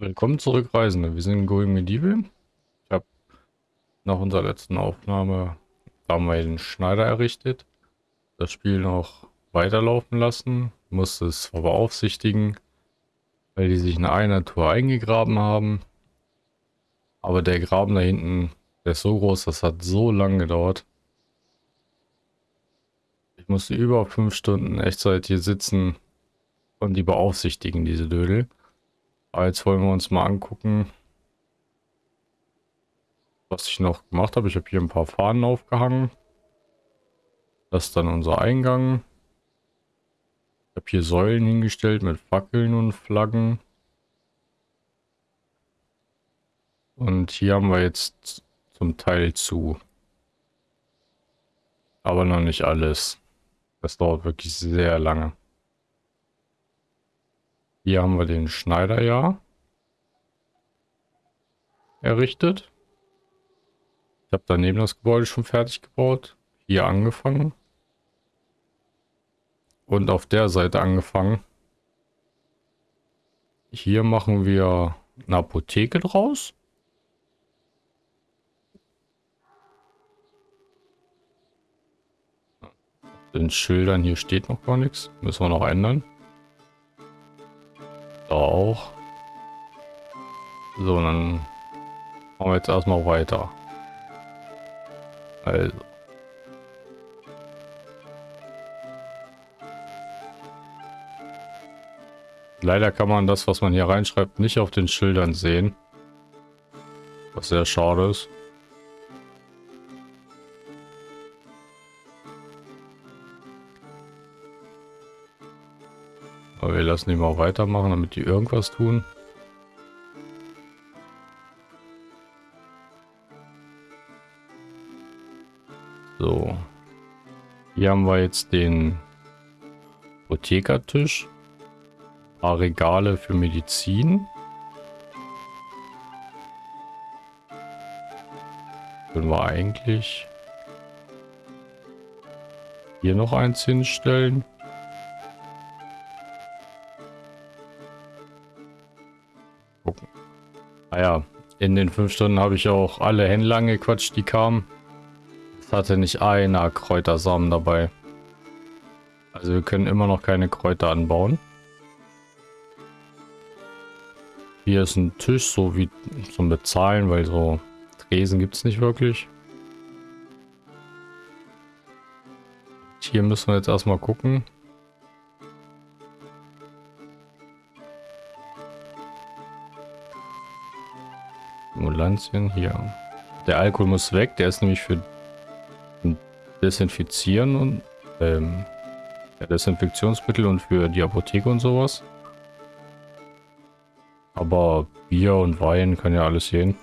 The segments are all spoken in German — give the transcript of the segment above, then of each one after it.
Willkommen zurück, Reisende. Wir sind in Going Medieval. Ich habe nach unserer letzten Aufnahme haben wir den Schneider errichtet. Das Spiel noch weiterlaufen lassen. Musste es beaufsichtigen, weil die sich in einer Tour eingegraben haben. Aber der Graben da hinten, der ist so groß, das hat so lange gedauert. Ich musste über fünf Stunden Echtzeit hier sitzen und die beaufsichtigen, diese Dödel. Aber jetzt wollen wir uns mal angucken, was ich noch gemacht habe. Ich habe hier ein paar Fahnen aufgehangen. Das ist dann unser Eingang. Ich habe hier Säulen hingestellt mit Fackeln und Flaggen. Und hier haben wir jetzt zum Teil zu. Aber noch nicht alles. Das dauert wirklich sehr lange. Hier haben wir den Schneider ja errichtet. Ich habe daneben das Gebäude schon fertig gebaut. Hier angefangen. Und auf der Seite angefangen. Hier machen wir eine Apotheke draus. Den Schildern hier steht noch gar nichts. Müssen wir noch ändern. Auch. So, dann machen wir jetzt erstmal weiter. Also. Leider kann man das, was man hier reinschreibt, nicht auf den Schildern sehen. Was sehr schade ist. Wir lassen die mal weitermachen, damit die irgendwas tun. So. Hier haben wir jetzt den Apothekertisch. Ein paar Regale für Medizin. Können wir eigentlich hier noch eins hinstellen. Naja, in den fünf Stunden habe ich auch alle Händler angequatscht, die kamen. Es hatte nicht einer Kräutersamen dabei. Also wir können immer noch keine Kräuter anbauen. Hier ist ein Tisch, so wie zum Bezahlen, weil so Tresen gibt es nicht wirklich. Hier müssen wir jetzt erstmal gucken. Ambulantien hier. Der Alkohol muss weg, der ist nämlich für Desinfizieren und ähm, ja, Desinfektionsmittel und für die Apotheke und sowas. Aber Bier und Wein kann ja alles sehen.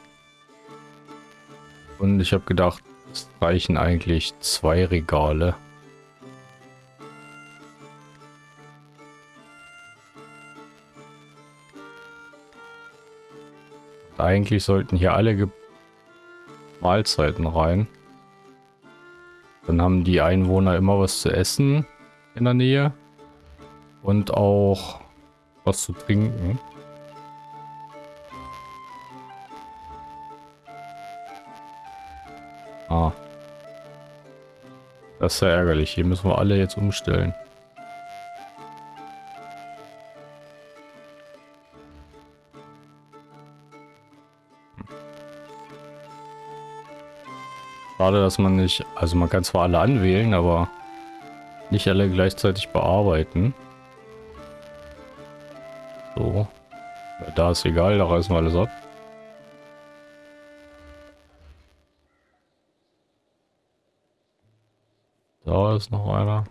Und ich habe gedacht, es reichen eigentlich zwei Regale. Eigentlich sollten hier alle Ge Mahlzeiten rein. Dann haben die Einwohner immer was zu essen in der Nähe. Und auch was zu trinken. Ah. Das ist ja ärgerlich. Hier müssen wir alle jetzt umstellen. Schade, dass man nicht... Also man kann zwar alle anwählen, aber nicht alle gleichzeitig bearbeiten. So. Ja, da ist egal, da reißen wir alles ab. Da ist noch einer.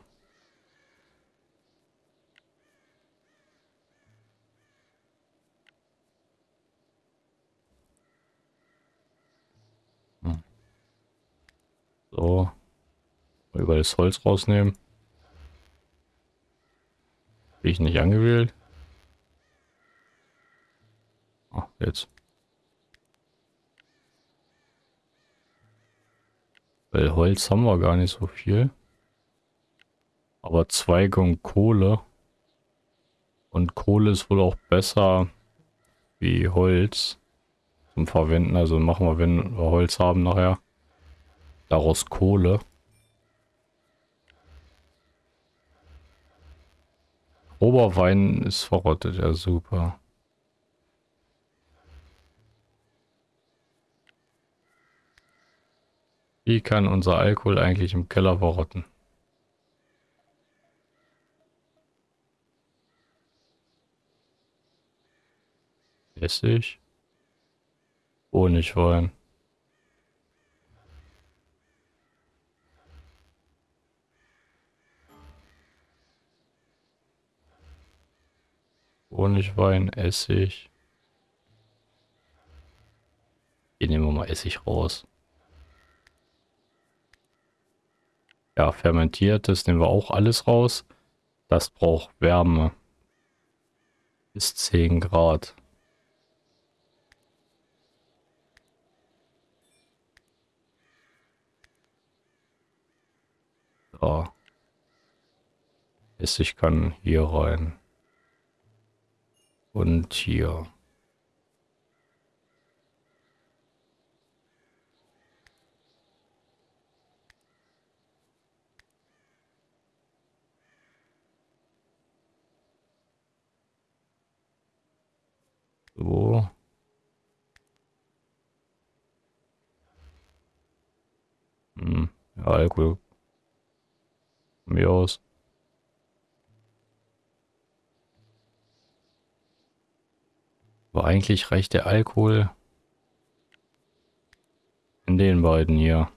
So. Über das Holz rausnehmen. Bin ich nicht angewählt? Ah, jetzt. Weil Holz haben wir gar nicht so viel. Aber Zweige und Kohle. Und Kohle ist wohl auch besser wie Holz zum Verwenden. Also machen wir, wenn wir Holz haben nachher, daraus Kohle. Oberwein ist verrottet, ja super. Wie kann unser Alkohol eigentlich im Keller verrotten? Essig. Honigwein. Honigwein, Essig. Hier nehmen wir mal Essig raus. Ja, fermentiertes nehmen wir auch alles raus. Das braucht Wärme. Bis 10 Grad. So. Essig kann hier rein. Und hier. So. Hm, ja, Alkohol. Mir aus. Aber eigentlich reicht der Alkohol in den beiden hier.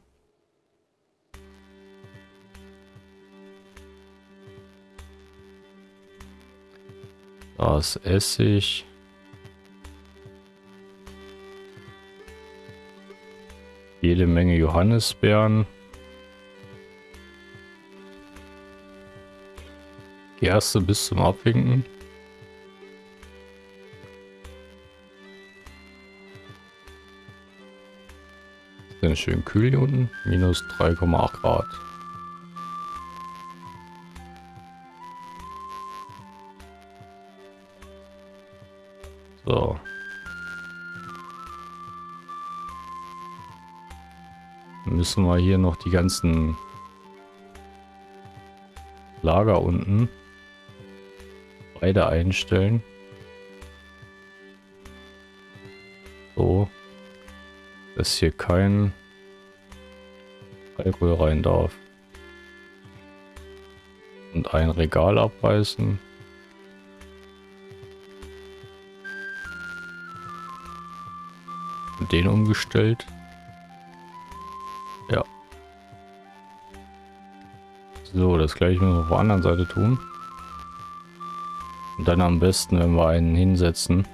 Das Essig. Jede Menge Johannisbeeren. Gerste bis zum Abwinken. Dann schön kühl hier unten. Minus 3,8 Grad. So. Müssen wir hier noch die ganzen Lager unten beide einstellen. So dass hier kein Alkohol rein darf. Und ein Regal abreißen. Den umgestellt. Ja. So, das gleiche müssen wir auf der anderen Seite tun. Und dann am besten, wenn wir einen hinsetzen,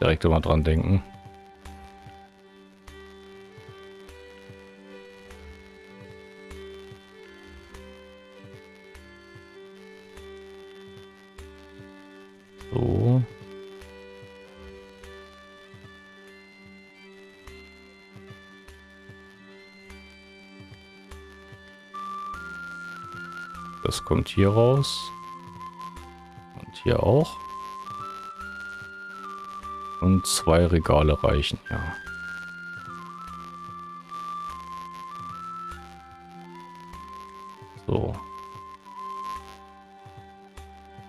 direkt immer dran denken. Das kommt hier raus. Und hier auch. Und zwei Regale reichen, ja.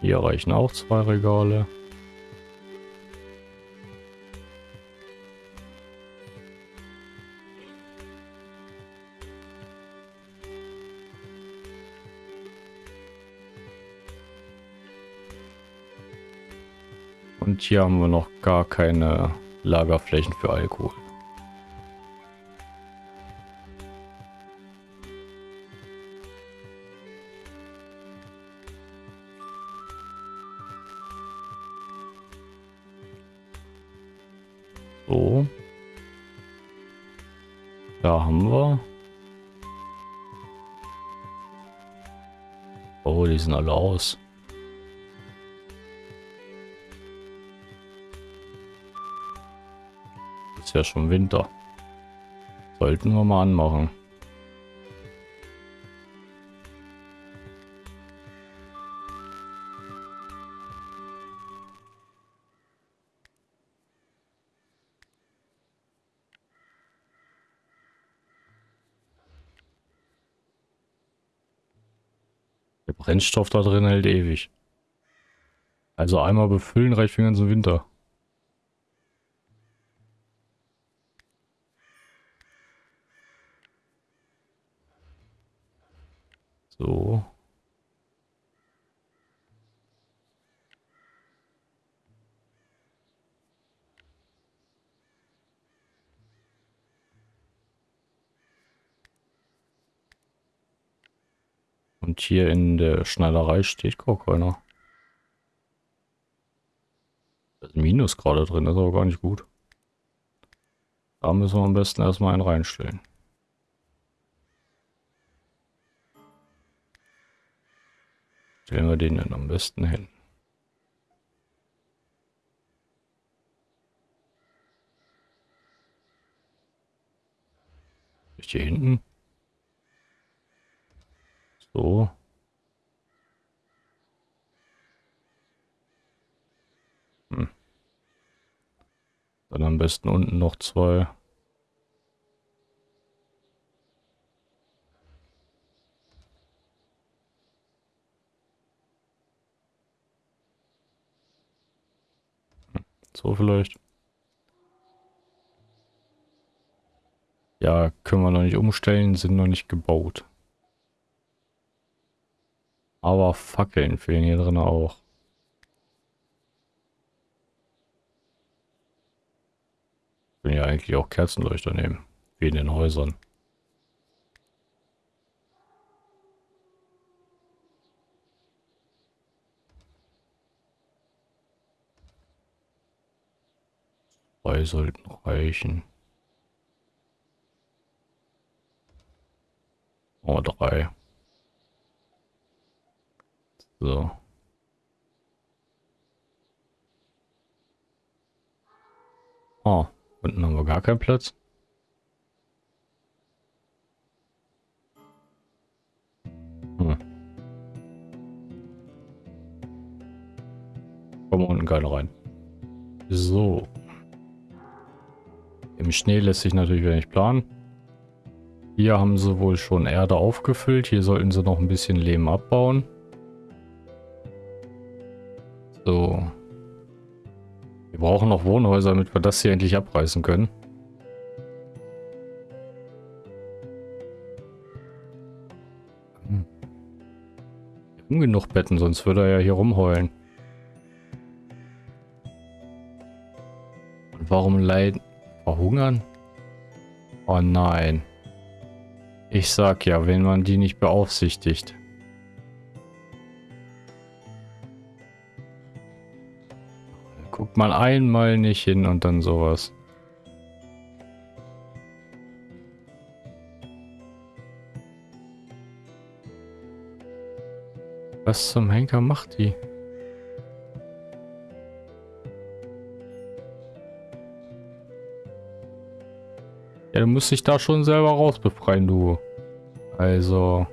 Hier reichen auch zwei Regale. Und hier haben wir noch gar keine Lagerflächen für Alkohol. Sind alle aus. Ist ja schon Winter. Sollten wir mal anmachen. Brennstoff da drin hält ewig. Also einmal befüllen reicht für den ganzen Winter. So. Und hier in der Schneiderei steht gar keiner. Da ist ein Minus gerade drin, das ist aber gar nicht gut. Da müssen wir am besten erstmal einen reinstellen. Stellen wir den denn am besten hin? Hier hinten? So. Hm. Dann am besten unten noch zwei. Hm. So vielleicht. Ja, können wir noch nicht umstellen, sind noch nicht gebaut. Aber Fackeln fehlen hier drin auch. Ich will ja eigentlich auch Kerzenleuchter nehmen. Wie in den Häusern. Zwei sollten reichen. Oh, drei. So. Oh, unten haben wir gar keinen Platz. Hm. Kommen unten keine rein. So. Im Schnee lässt sich natürlich nicht planen. Hier haben sie wohl schon Erde aufgefüllt. Hier sollten sie noch ein bisschen Lehm abbauen. So. Wir brauchen noch Wohnhäuser, damit wir das hier endlich abreißen können. Hm. Wir haben genug Betten, sonst würde er ja hier rumheulen. Und warum leiden? Verhungern? Oh nein. Ich sag ja, wenn man die nicht beaufsichtigt. Mal einmal nicht hin und dann sowas. Was zum Henker macht die? Ja, du musst dich da schon selber rausbefreien, du. Also...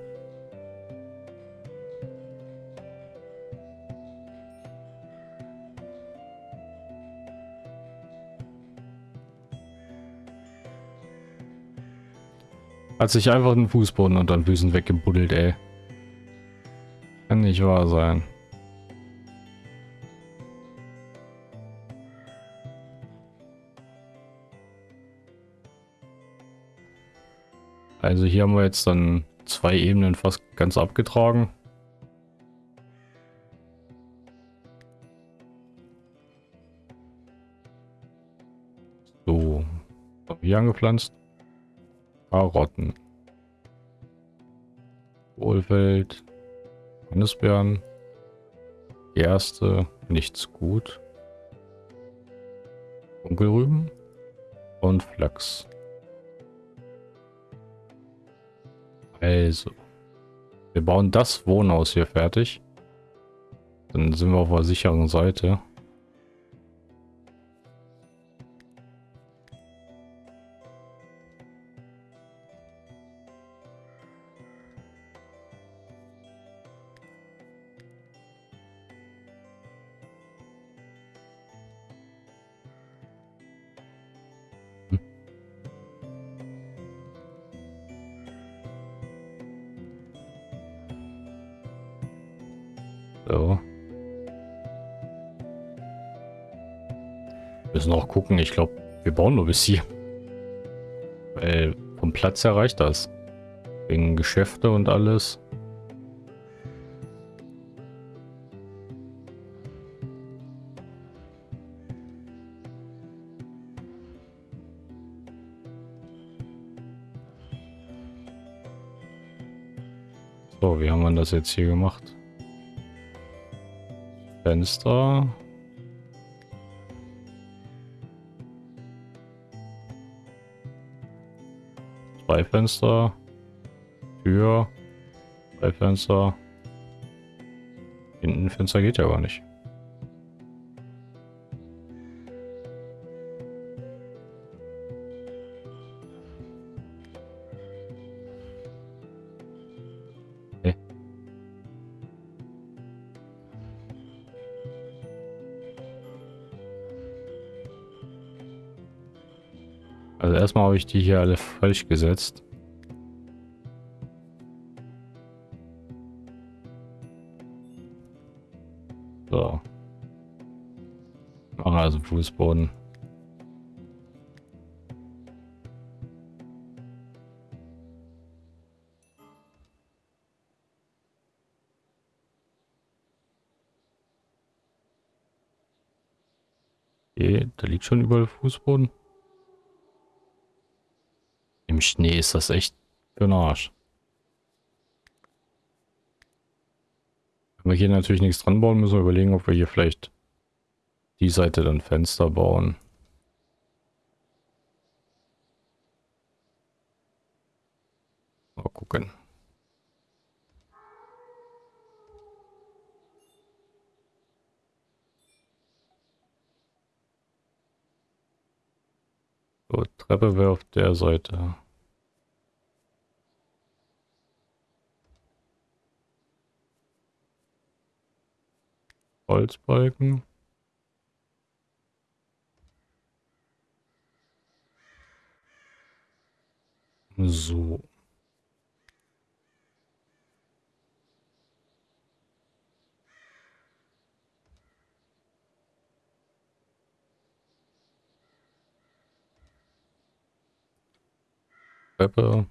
Hat sich einfach den Fußboden unter den Füßen weggebuddelt, ey. Kann nicht wahr sein. Also hier haben wir jetzt dann zwei Ebenen fast ganz abgetragen. So, hier angepflanzt. Karotten. Kohlfeld. Johannisbeeren. Gerste. Nichts gut. Dunkelrüben. Und Flachs. Also. Wir bauen das Wohnhaus hier fertig. Dann sind wir auf der sicheren Seite. So. Müssen auch gucken. Ich glaube, wir bauen nur bis hier. Weil vom Platz her reicht das. Wegen Geschäfte und alles. So, wie haben wir das jetzt hier gemacht? Fenster. Zwei Fenster. Tür. Zwei Fenster. Hinten Fenster geht ja gar nicht. Habe ich die hier alle falsch gesetzt. So. Machen also Fußboden. Okay, da liegt schon überall Fußboden. Im Schnee ist das echt für den Arsch. Wenn wir hier natürlich nichts dran bauen, müssen wir überlegen, ob wir hier vielleicht die Seite dann Fenster bauen. Mal gucken. So, Treppe wäre auf der Seite. Holzbalken. So. Treppe.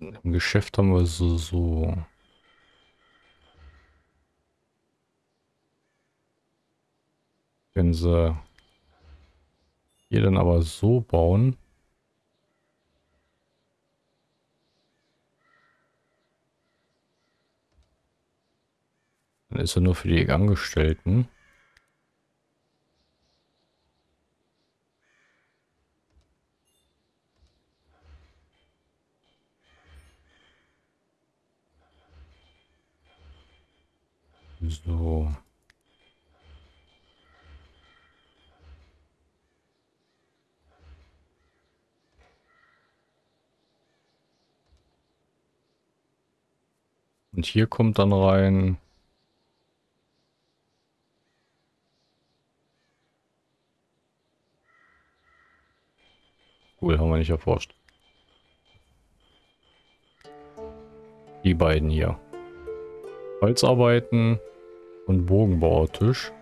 Im Geschäft haben wir so, so Wenn sie hier dann aber so bauen. Dann ist er nur für die Angestellten. So. Und hier kommt dann rein... Cool, haben wir nicht erforscht. Die beiden hier. Holzarbeiten und Bogenbauertisch.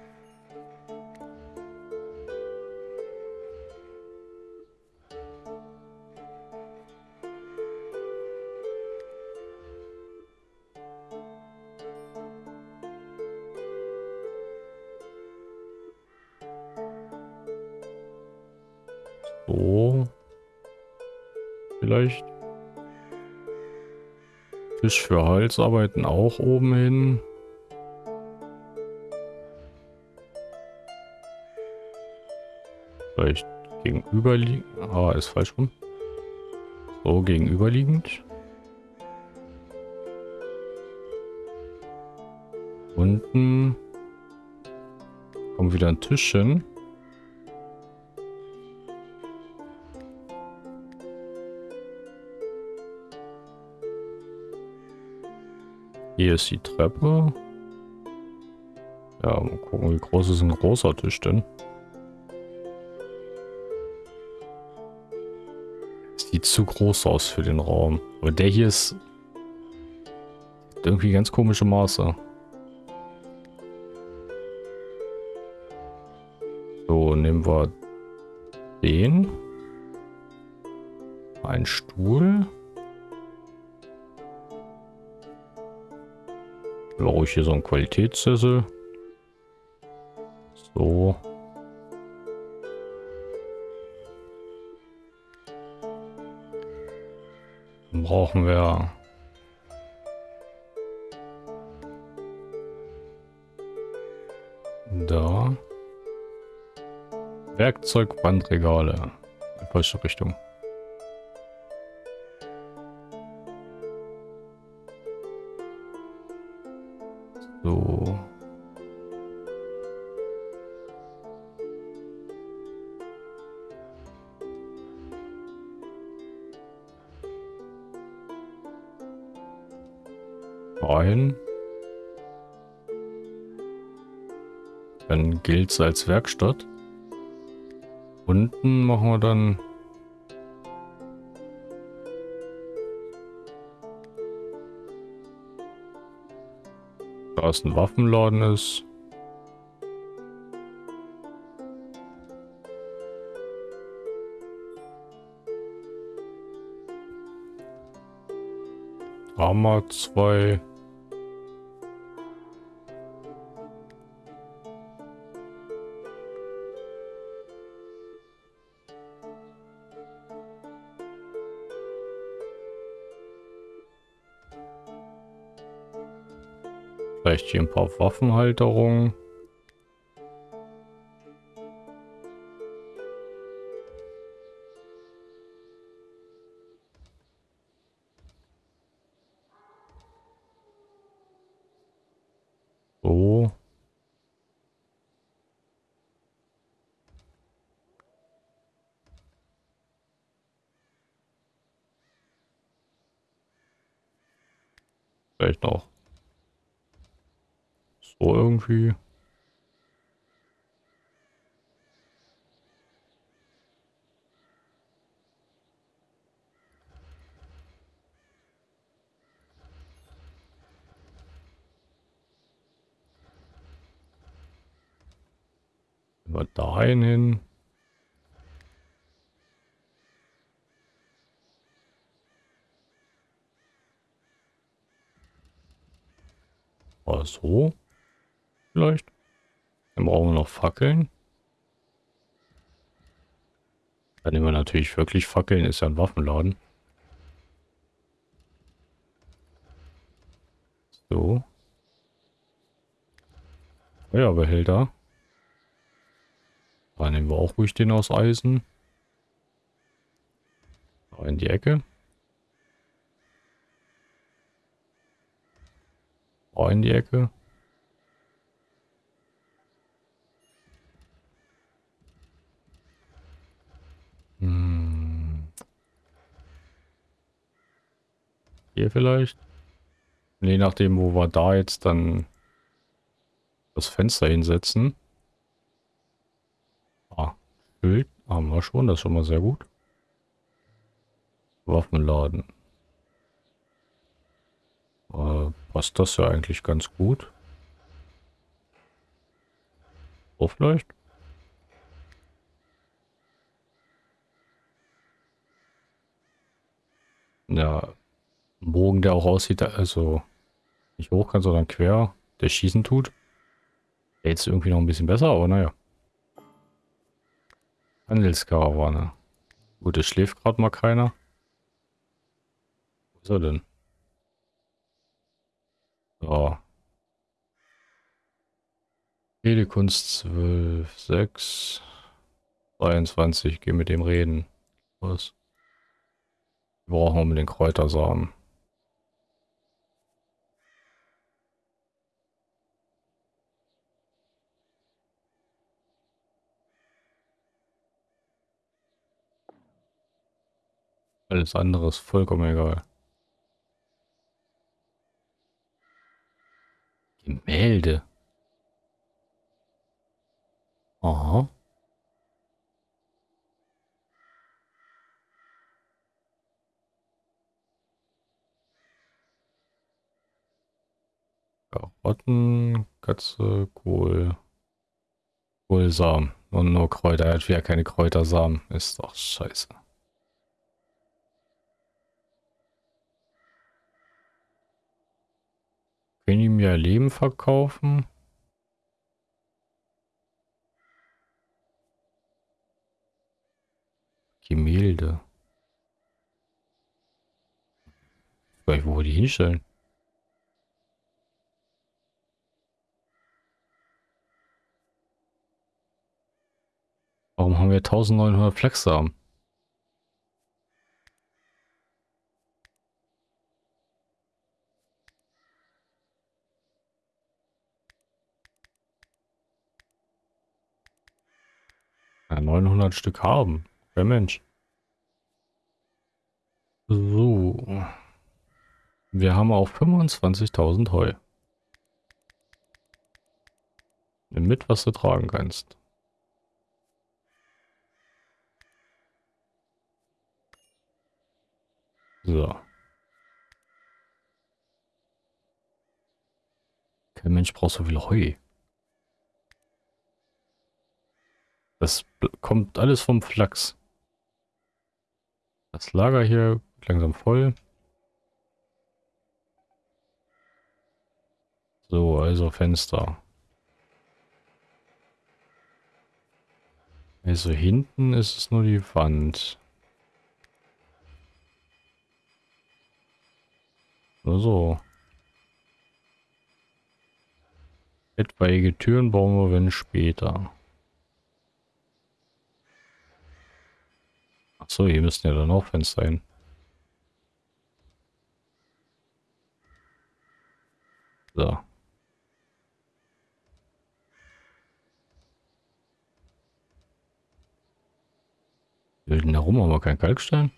Tisch für Holzarbeiten auch oben hin. Vielleicht gegenüberliegend. Ah, ist falsch rum. So, gegenüberliegend. Unten kommt wieder ein Tisch ist die Treppe. Ja, mal gucken, wie groß ist ein großer Tisch denn? Sieht zu groß aus für den Raum. Aber der hier ist... irgendwie ganz komische Maße. So, nehmen wir den. Ein Stuhl. Brauche ich hier so einen Qualitätssessel. So. Dann brauchen wir da Werkzeugbandregale. In falsche Richtung. Ganze als Werkstatt. Unten machen wir dann... Da es ein Waffenladen ist. Arma 2. Vielleicht hier ein paar Waffenhalterungen. So. Vielleicht noch so irgendwie. wir dahin hin. War so? vielleicht. Dann brauchen wir noch Fackeln. Dann nehmen wir natürlich wirklich Fackeln, ist ja ein Waffenladen. So. Feuerbehälter. Da nehmen wir auch ruhig den aus Eisen. In die Ecke. Da in die Ecke. Hm. Hier vielleicht? Je nachdem, wo wir da jetzt dann das Fenster hinsetzen. Ah, Schild haben wir schon, das ist schon mal sehr gut. Waffenladen. Äh, passt das ja eigentlich ganz gut. So vielleicht? Ja, ein Bogen, der auch aussieht, also nicht hoch kann, sondern quer, der schießen tut. Jetzt irgendwie noch ein bisschen besser, aber naja. Handelskarawane. Gut, es schläft gerade mal keiner. Wo ist er denn? So. Telekunst 12, 6, 23. Geh mit dem reden. Was? Wir brauchen unbedingt Kräutersamen. Alles andere ist vollkommen egal. Gemälde. Aha. Karotten, Katze, Kohl, Kohlsamen und nur Kräuter. Er hat wieder keine Kräutersamen. Ist doch scheiße. Können die mir Leben verkaufen? Gemälde. Nicht, wo wir die hinstellen. Warum haben wir 1900 Flexsamen? Ja, 900 Stück haben. Wer Mensch. So. Wir haben auch 25.000 Heu. Nimm mit, was du tragen kannst. So. Kein Mensch braucht so viel Heu. Das kommt alles vom Flachs. Das Lager hier langsam voll. So, also Fenster. Also hinten ist es nur die Wand. Nur so. Etwaige Türen bauen wir wenn später. Achso, hier müssen ja dann auch Fenster hin. So. Wilden herum haben wir kein Kalkstein.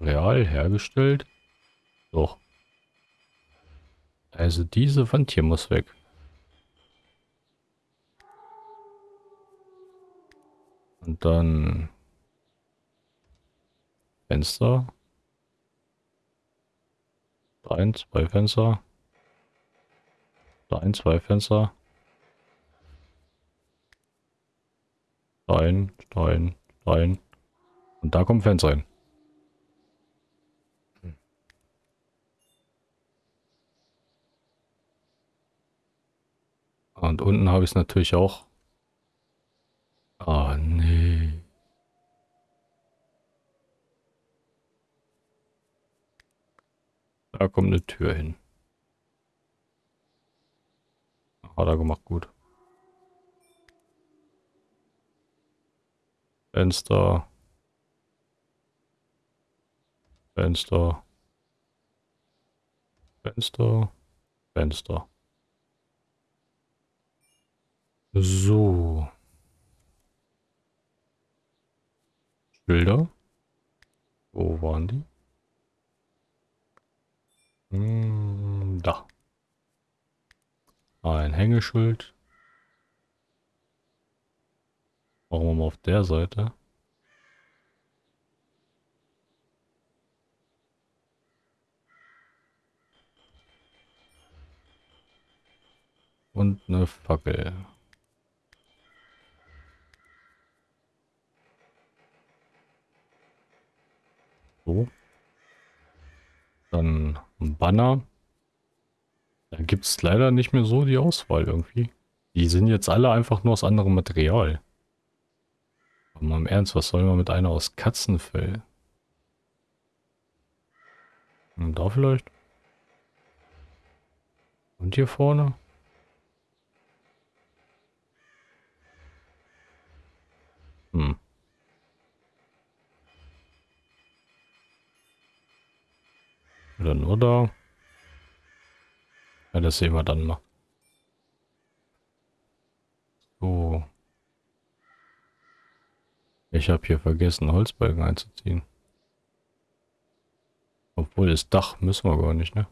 Real hergestellt. Doch. Also diese Wand hier muss weg. Und dann Fenster. Ein, zwei Fenster. Ein, zwei Fenster. Stein, Stein, Stein. Und da kommt Fenster rein. Und unten habe ich es natürlich auch. Ah, oh, nee. Da kommt eine Tür hin. Hat er gemacht, gut. Fenster. Fenster. Fenster. Fenster. So. Bilder. Wo waren die? Hm, da. Ein Hängeschild. Machen wir mal auf der Seite. Und eine Fackel. So. Dann ein Banner. Da gibt es leider nicht mehr so die Auswahl irgendwie. Die sind jetzt alle einfach nur aus anderem Material. Aber mal im Ernst, was soll man mit einer aus Katzenfell? Und da vielleicht? Und hier vorne? Hm. Oder nur da? Ja, das sehen wir dann mal. So. Ich habe hier vergessen, Holzbalken einzuziehen. Obwohl das Dach müssen wir gar nicht, ne?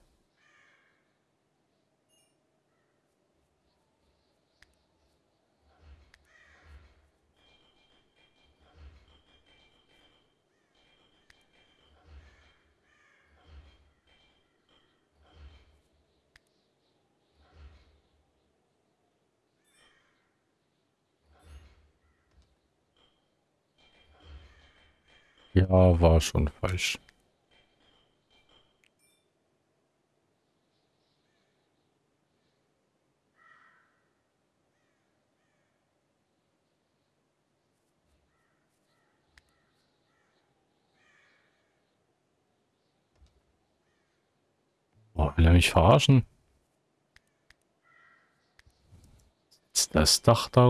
Ja, war schon falsch. Will er mich verarschen? Ist das Dach da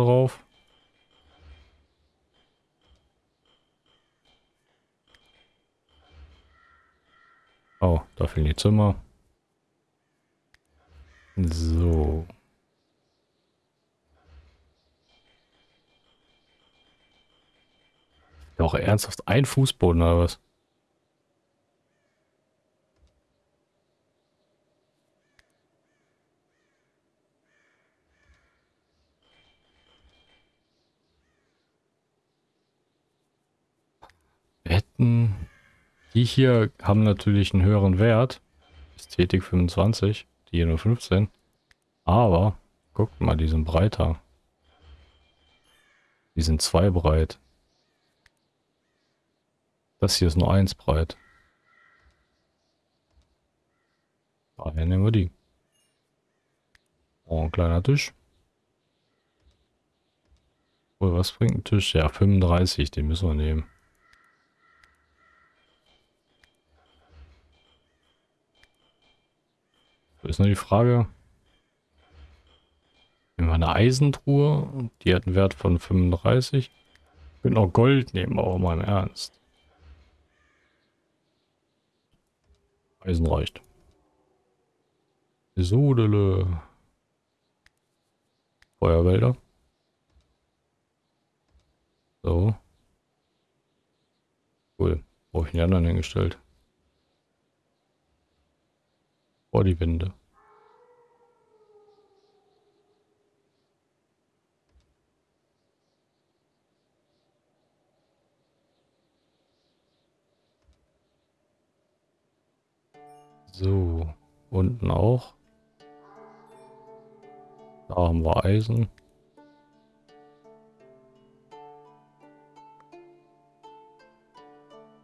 Oh, da fehlen die Zimmer. So. Doch ernsthaft ein Fußboden oder was? Betten. Die hier haben natürlich einen höheren Wert. Ästhetik 25, die hier nur 15. Aber, guckt mal, die sind breiter. Die sind zwei breit. Das hier ist nur eins breit. Daher nehmen wir die. Oh, ein kleiner Tisch. Oh, was bringt ein Tisch? Ja, 35, den müssen wir nehmen. Ist nur die Frage. Nehmen wir eine Eisentruhe. Die hat einen Wert von 35. Ich könnte auch Gold nehmen, aber mal im Ernst. Eisen reicht. Sodele. Feuerwälder. So. Cool. Wo habe ich die anderen hingestellt? Vor die Wände. So, unten auch. Da haben wir Eisen.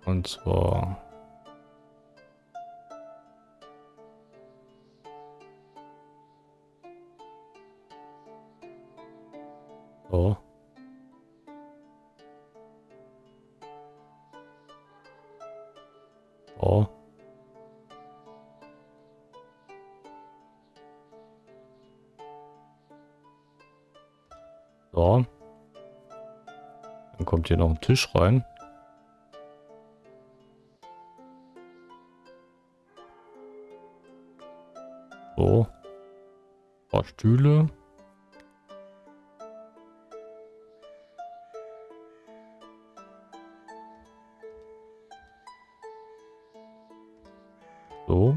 Und zwar so. So. Kommt hier noch ein Tisch rein. So. Ein paar Stühle. So.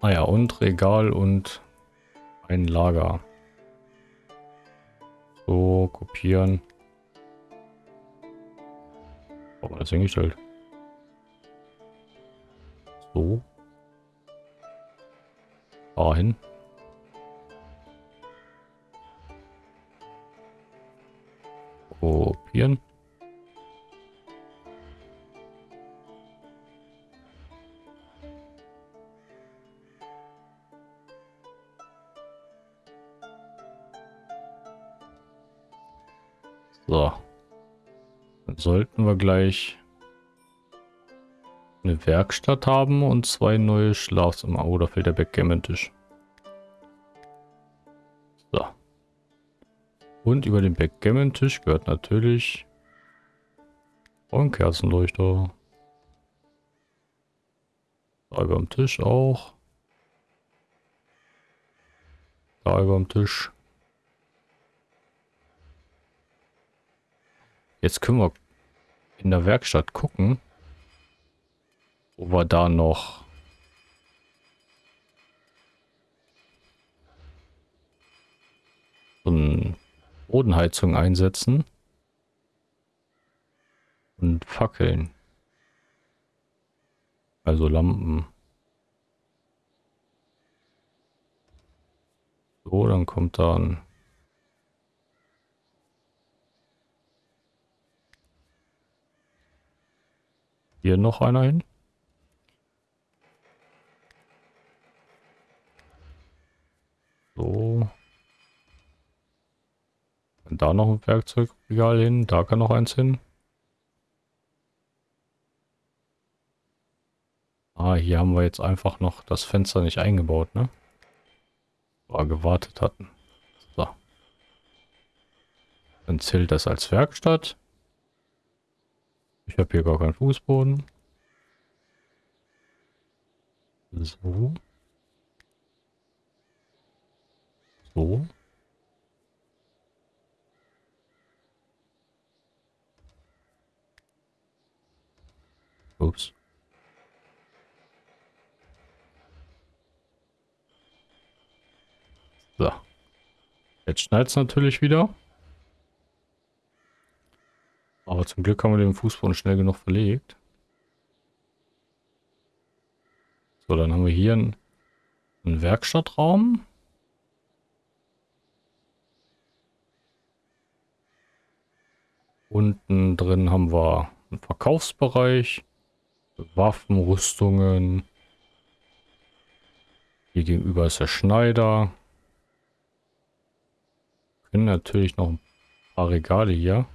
Ah ja, und Regal und ein Lager. Kopieren. Wir das hingestellt? Gleich eine Werkstatt haben und zwei neue Schlafzimmer. Oh, da fehlt der Backgammon-Tisch. So. Und über den Backgammon-Tisch gehört natürlich ein Kerzenleuchter. Da über dem Tisch auch. Da über dem Tisch. Jetzt können wir in der Werkstatt gucken, wo wir da noch so eine Bodenheizung einsetzen und Fackeln. Also Lampen. So, dann kommt da ein hier noch einer hin. So. Und da noch ein Werkzeugregal hin. Da kann noch eins hin. Ah, hier haben wir jetzt einfach noch das Fenster nicht eingebaut, ne? War gewartet hatten. So. Dann zählt das als Werkstatt. Ich habe hier gar keinen Fußboden. So. So. Ups. So. Jetzt schneit es natürlich wieder. Aber zum Glück haben wir den Fußboden schnell genug verlegt. So, dann haben wir hier einen, einen Werkstattraum. Unten drin haben wir einen Verkaufsbereich, Waffen, Rüstungen. Hier gegenüber ist der Schneider. Können natürlich noch ein paar Regale hier.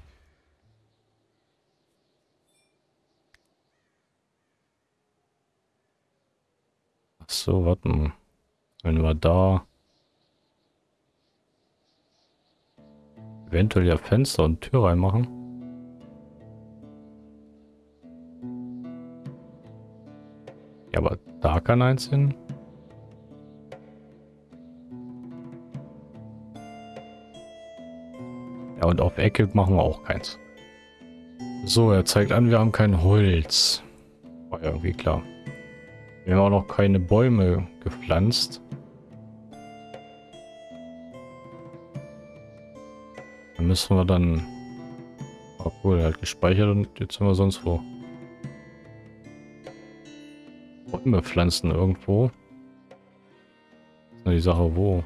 So, warte mal. Wenn wir da eventuell ja Fenster und Tür reinmachen. Ja, aber da kann eins hin. Ja, und auf Ecke machen wir auch keins. So, er zeigt an, wir haben kein Holz. War ja irgendwie klar. Wir haben auch noch keine Bäume gepflanzt. Dann müssen wir dann... Obwohl, halt gespeichert und jetzt sind wir sonst wo. Bäume pflanzen irgendwo. Ist nur die Sache, wo.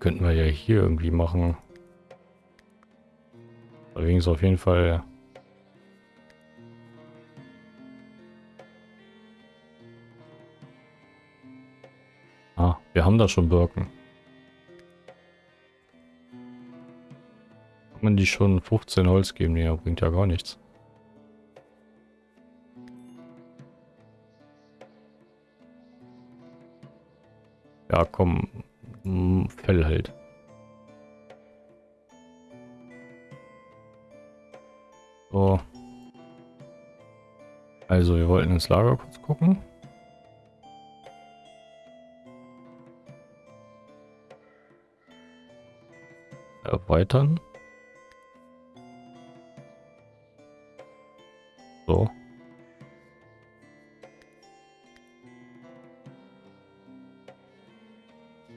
Könnten wir ja hier irgendwie machen. Allerdings auf jeden Fall... wir haben da schon Birken. Kann man die schon 15 Holz geben? Nee, bringt ja gar nichts. Ja, komm, Fell halt. So. Also, wir wollten ins Lager kurz gucken. Erweitern. So.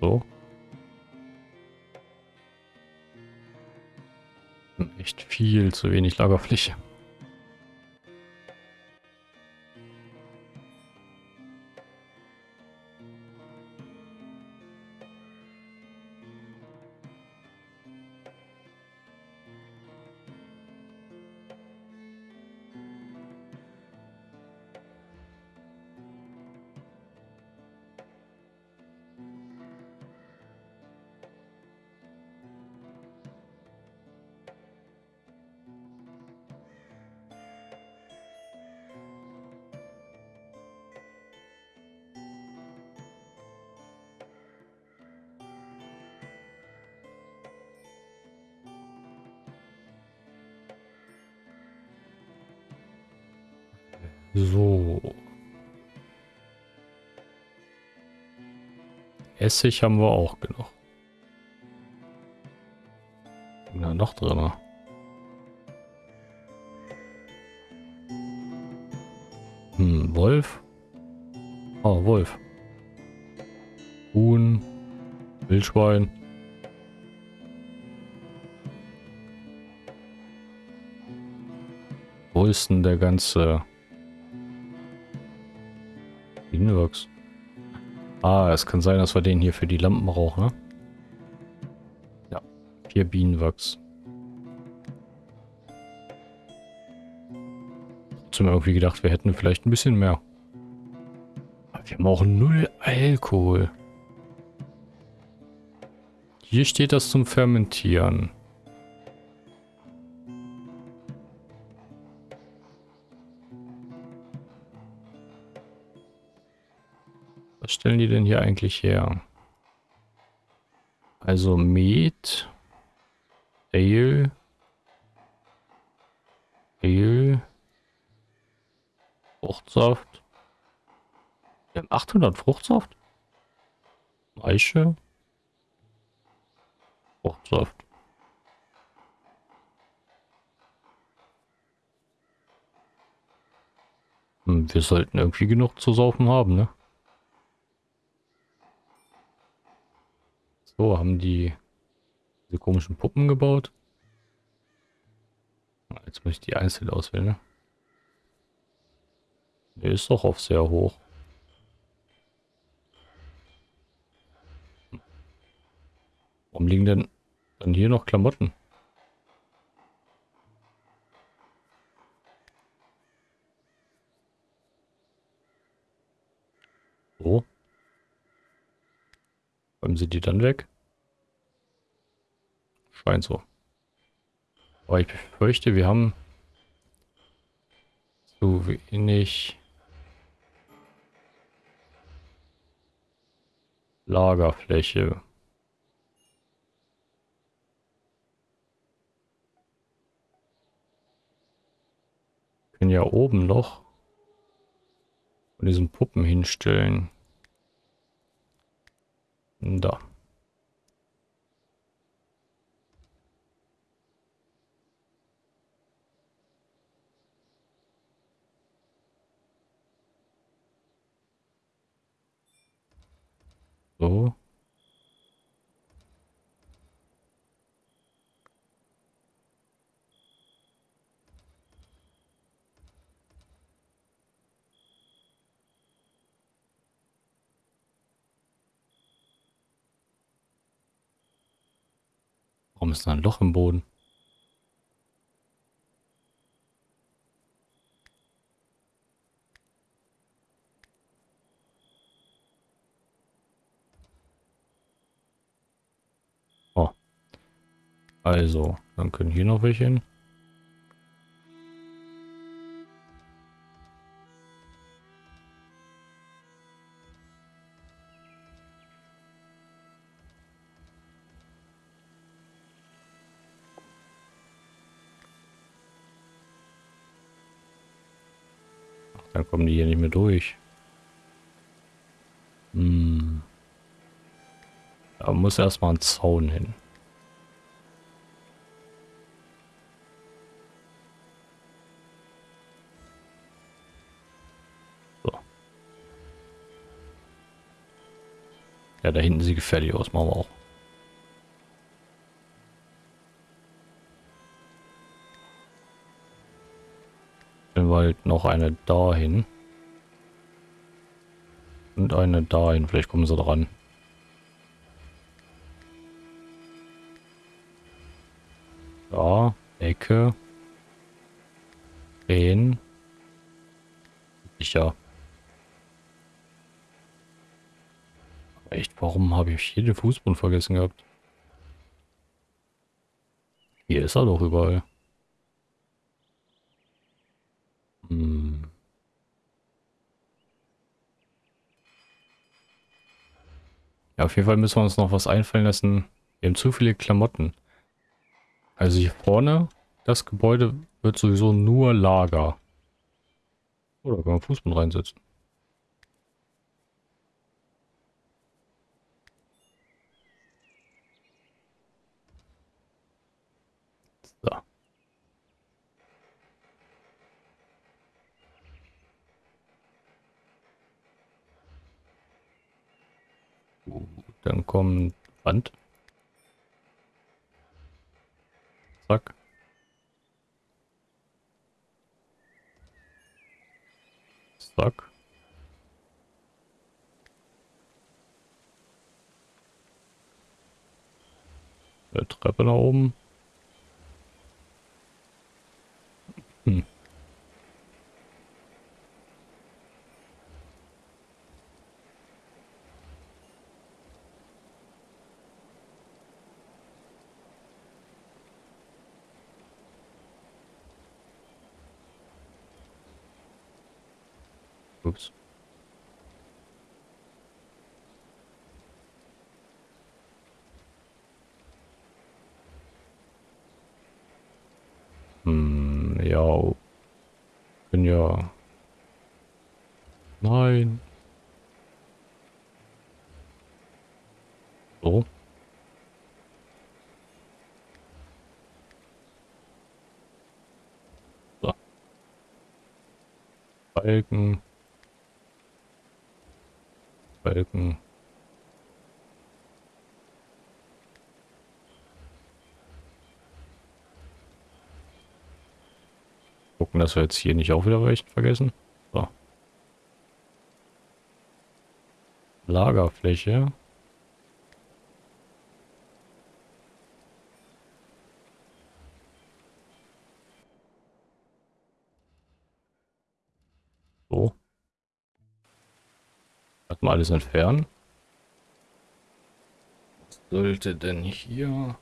So. Echt viel zu wenig Lagerfläche. Essig haben wir auch genug. Na, noch drin. Hm, Wolf. Oh, Wolf. Huhn. Wildschwein. Wo ist denn der ganze... Bienenwachs. Ah, es kann sein, dass wir den hier für die Lampen brauchen, ne? Ja, vier Bienenwachs. Trotzdem irgendwie gedacht, wir hätten vielleicht ein bisschen mehr. Aber wir haben auch null Alkohol. Hier steht das zum Fermentieren. Denn hier eigentlich her? Also Met, Ale, Ale, Fruchtsaft. Wir haben 800 Fruchtsaft. Eiche. Fruchtsaft. Hm, wir sollten irgendwie genug zu saufen haben, ne? So, haben die diese komischen Puppen gebaut. Jetzt muss ich die einzeln auswählen, ne? Der ist doch auf sehr hoch. Warum liegen denn dann hier noch Klamotten? So. Räumen sie die dann weg? Scheint so. Aber ich befürchte, wir haben zu wenig Lagerfläche. Wir können ja oben noch von diesen Puppen hinstellen. Da. So. Warum ist da ein Loch im Boden? Also, dann können hier noch welche hin. Dann kommen die hier nicht mehr durch. Hm. Da muss erstmal ein Zaun hin. Ja, da hinten sieht gefährlich aus, machen wir auch. Dann wir halt noch eine dahin. Und eine dahin. Vielleicht kommen sie dran. Da. Ecke. Drehen. Sicher. Echt, warum habe ich hier den Fußboden vergessen gehabt? Hier ist er doch überall. Hm. Ja, auf jeden Fall müssen wir uns noch was einfallen lassen. Wir haben zu viele Klamotten. Also hier vorne, das Gebäude wird sowieso nur Lager. Oder kann man Fußboden reinsetzen. So. Dann kommt Wand. Zack. Zack. Eine Treppe nach oben. Hm. Ups. Hm, ja. Bin ja. Nein. So. So. Balken. Balken. Gucken, dass wir jetzt hier nicht auch wieder welchen vergessen. So. Lagerfläche. So. Erstmal alles entfernen. Was sollte denn hier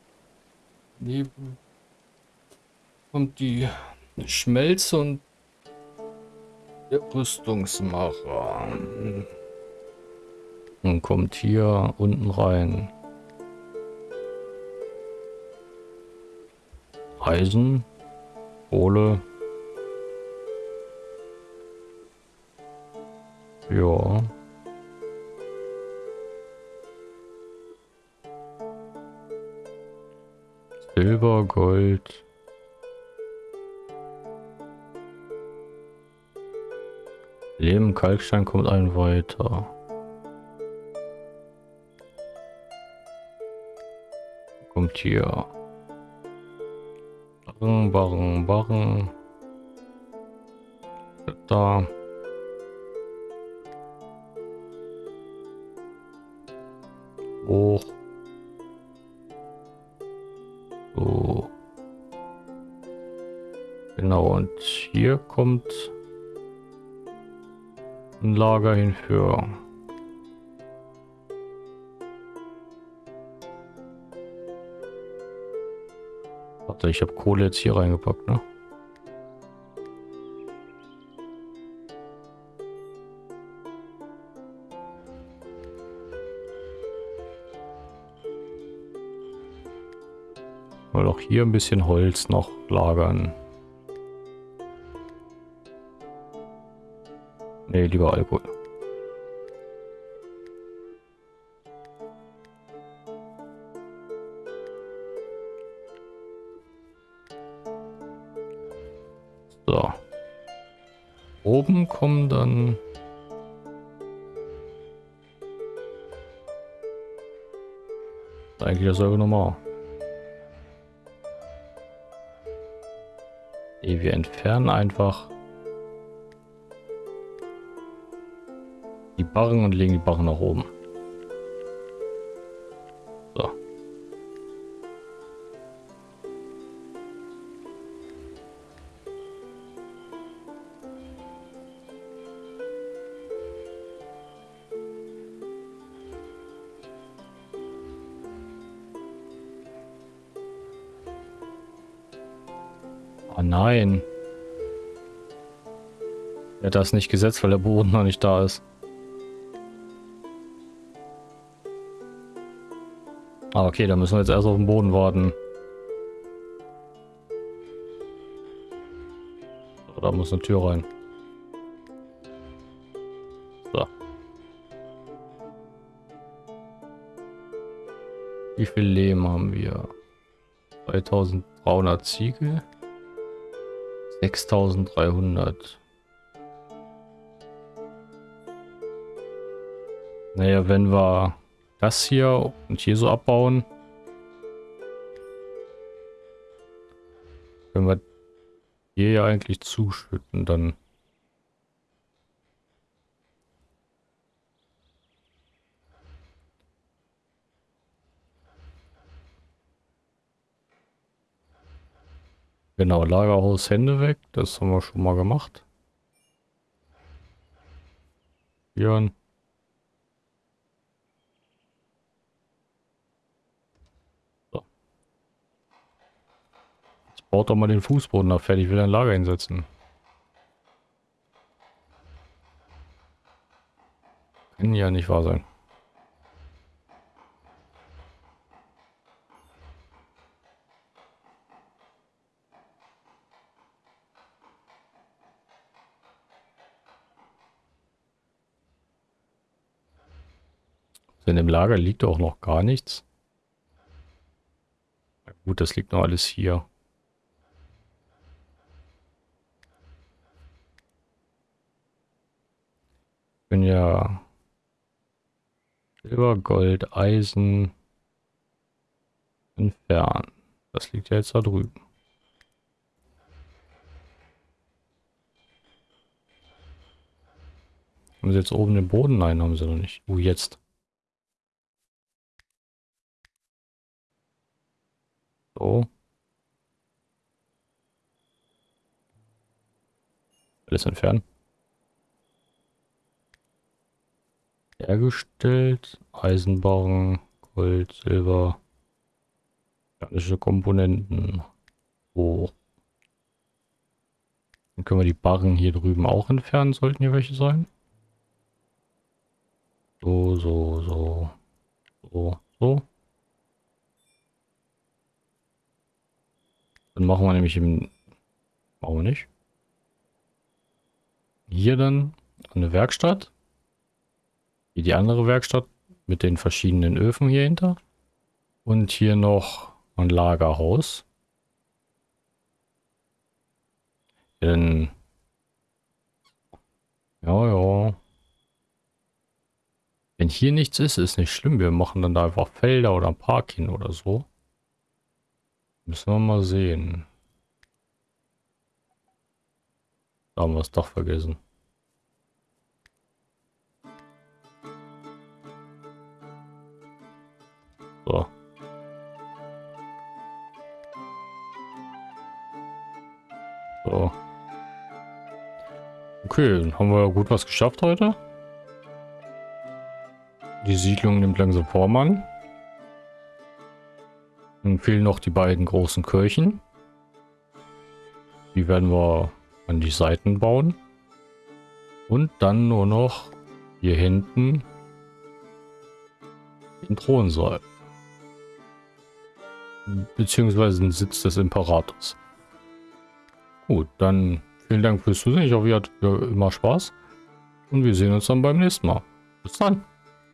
neben kommt die Schmelze und der Rüstungsmacher. Und kommt hier unten rein. Eisen, Kohle. Ja. Silber, Gold. Leben, Kalkstein kommt ein weiter. Kommt hier. Barren, Barren, Barren. Da. Hoch. Genau, und hier kommt ein Lager hinführen. Warte, ich habe Kohle jetzt hier reingepackt, ne? Mal auch hier ein bisschen Holz noch lagern. Nee, lieber Alkohol. So. Oben kommen dann... Eigentlich dasselbe normal. Wir entfernen einfach Barren und legen die Barren nach oben. So. Oh nein. Er hat das nicht gesetzt, weil der Boden noch nicht da ist. Ah, okay, da müssen wir jetzt erst auf den Boden warten. So, da muss eine Tür rein. So. Wie viel Lehm haben wir? 2300 Ziegel. 6300. Naja, wenn wir das hier und hier so abbauen. Können wir hier ja eigentlich zuschütten dann. Genau, Lagerhaus Hände weg. Das haben wir schon mal gemacht. Björn. Baut doch mal den Fußboden da fertig, will ein Lager hinsetzen. Kann ja nicht wahr sein. In dem Lager liegt auch noch gar nichts. Na gut, das liegt noch alles hier. Bin ja Silber, Gold, Eisen entfernen. Das liegt ja jetzt da drüben. Haben sie jetzt oben den Boden? Nein, haben sie noch nicht. Oh, jetzt. So. Alles entfernen. Hergestellt. Eisenbarren, Gold, Silber. Mechanische Komponenten. So. Dann können wir die Barren hier drüben auch entfernen, sollten hier welche sein. So, so, so. So, so. Dann machen wir nämlich im... Wir nicht. Hier dann eine Werkstatt. Hier die andere Werkstatt mit den verschiedenen Öfen hier hinter. Und hier noch ein Lagerhaus. Denn... Ja, ja. Wenn hier nichts ist, ist nicht schlimm. Wir machen dann da einfach Felder oder ein Park hin oder so. Müssen wir mal sehen. Da haben wir es doch vergessen. So. So. Okay, dann haben wir gut was geschafft heute. Die Siedlung nimmt langsam Form an. Dann fehlen noch die beiden großen Kirchen. Die werden wir an die Seiten bauen. Und dann nur noch hier hinten den Thronsaal. Beziehungsweise den Sitz des Imperators. Gut, dann vielen Dank fürs Zusehen. Ich hoffe, ihr hattet immer Spaß. Und wir sehen uns dann beim nächsten Mal. Bis dann.